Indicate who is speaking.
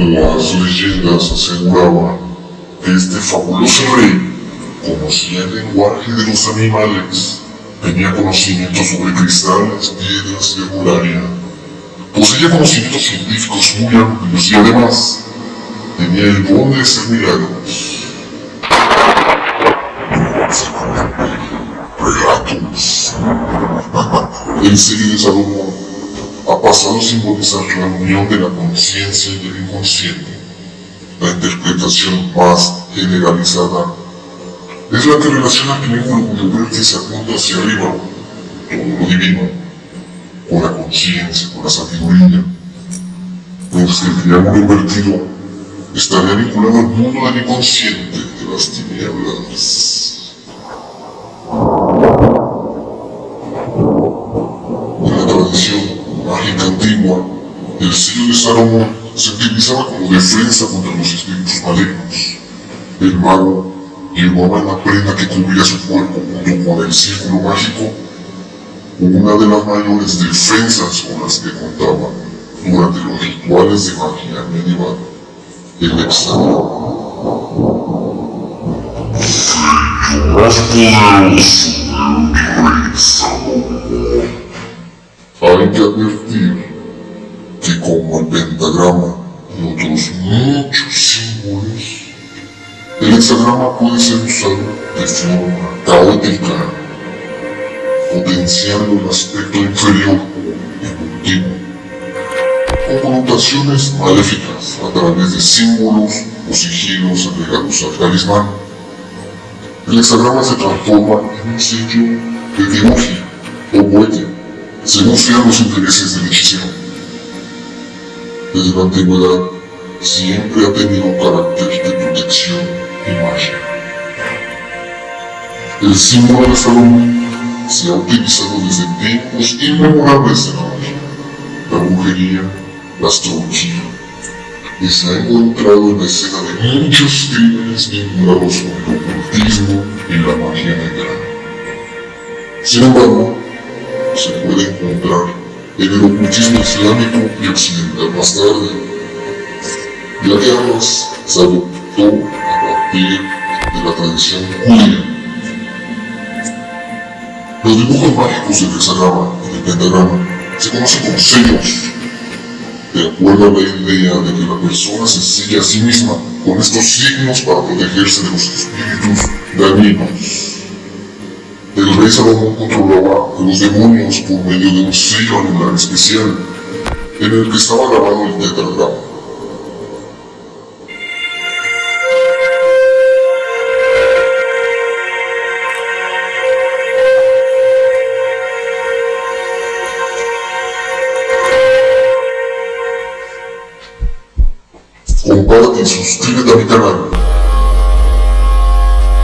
Speaker 1: Las leyendas aseguraban que este fabuloso rey conocía el lenguaje de los animales, tenía conocimientos sobre cristales, piedras y herbolaria, poseía conocimientos científicos muy amplios y además tenía el don de hacer milagros. Relatos. El serie de Salomón ha pasado a simbolizar la unión de la conciencia y el inconsciente. La interpretación más generalizada es la que relaciona el triángulo cuyo vértice apunta hacia arriba, todo lo divino, con la conciencia, con la sabiduría, mientras que el triángulo invertido estaría vinculado al mundo del inconsciente de las tinieblas. En tradición el sello de Salomón se utilizaba como defensa contra los espíritus malignos. El mago llevaba en la prenda que cubría su cuerpo junto con el círculo mágico una de las mayores defensas con las que contaba durante los rituales de magia medieval, el hexagrama.
Speaker 2: más poderoso del rey Salomón.
Speaker 1: Hay que advertir que como el pentagrama y otros muchos símbolos, el hexagrama puede ser usado de forma caótica, potenciando el aspecto inferior evolutivo, con connotaciones maléficas a través de símbolos o sigilos agregados al talismán. El hexagrama se transforma en un sello de devoción o huella, según sean los intereses del hechicero. Desde la antigüedad, siempre ha tenido un carácter de protección y magia. El símbolo de Salomón se ha utilizado desde tiempos inmemorables en la magia, la brujería, la astrología, y se ha encontrado en la escena de muchos crímenes vinculados con el ocultismo y la magia negra. Sin embargo, se puede encontrar en el ocultismo islámico y occidental más tarde, ya que se adoptó a partir de la tradición judía. Los dibujos mágicos del hexagrama y del pentagrama se conocen como sellos de acuerdo a la idea de que la persona se sigue a sí misma con estos signos para protegerse de los espíritus dañinos. El rey Salomón controlaba a los demonios por medio de un sello animal especial, en el que estaba grabado el tetragrama. comparte y suscríbete a mi canal.